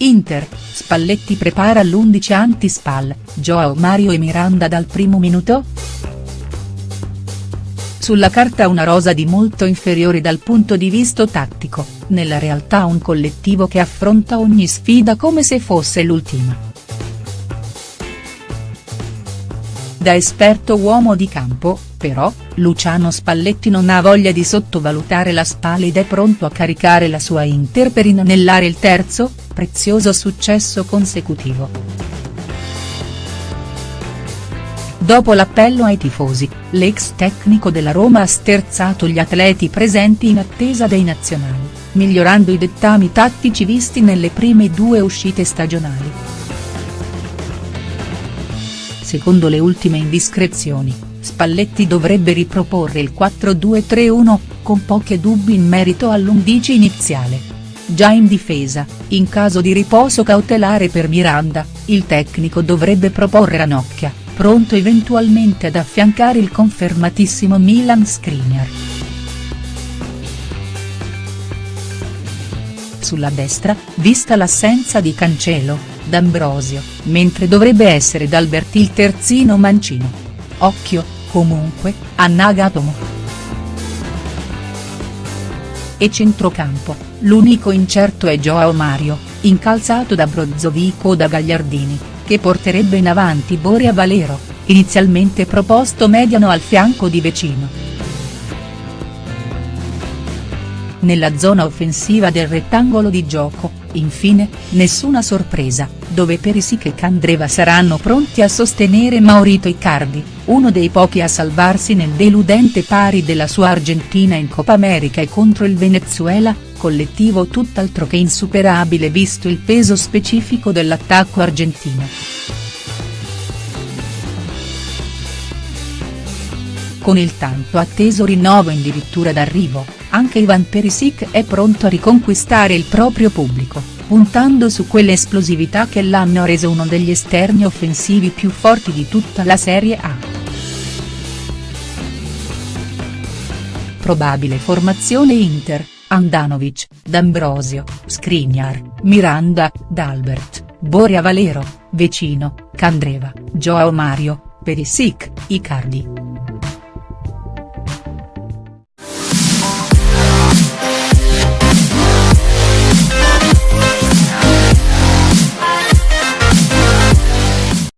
Inter, Spalletti prepara l'11 anti-Spal, Joao Mario e Miranda dal primo minuto?. Sulla carta una rosa di molto inferiore dal punto di vista tattico, nella realtà un collettivo che affronta ogni sfida come se fosse l'ultima. Da esperto uomo di campo, però, Luciano Spalletti non ha voglia di sottovalutare la Spal ed è pronto a caricare la sua Inter per inanellare il terzo, prezioso successo consecutivo. Dopo l'appello ai tifosi, l'ex tecnico della Roma ha sterzato gli atleti presenti in attesa dei nazionali, migliorando i dettami tattici visti nelle prime due uscite stagionali. Secondo le ultime indiscrezioni, Spalletti dovrebbe riproporre il 4-2-3-1, con pochi dubbi in merito all'11 iniziale. Già in difesa, in caso di riposo cautelare per Miranda, il tecnico dovrebbe proporre Ranocchia, pronto eventualmente ad affiancare il confermatissimo Milan Skriniar. Sulla destra, vista l'assenza di Cancelo, D'Ambrosio, mentre dovrebbe essere D'Alberti il terzino mancino. Occhio, comunque, a Nagatomo e centrocampo, l'unico incerto è Joao Mario, incalzato da Brozovic o da Gagliardini, che porterebbe in avanti Borea Valero, inizialmente proposto mediano al fianco di Vecino. Nella zona offensiva del rettangolo di gioco, infine, nessuna sorpresa, dove Perisic e Candreva saranno pronti a sostenere Maurito Icardi, uno dei pochi a salvarsi nel deludente pari della sua Argentina in Coppa America e contro il Venezuela, collettivo tutt'altro che insuperabile visto il peso specifico dell'attacco argentino. Con il tanto atteso rinnovo addirittura d'arrivo, anche Ivan Perisic è pronto a riconquistare il proprio pubblico, puntando su quell'esplosività che l'hanno reso uno degli esterni offensivi più forti di tutta la Serie A. Probabile formazione Inter, Andanovic, D'Ambrosio, Skriniar, Miranda, D'Albert, Boria Valero, Vecino, Candreva, Joao Mario, Perisic, Icardi.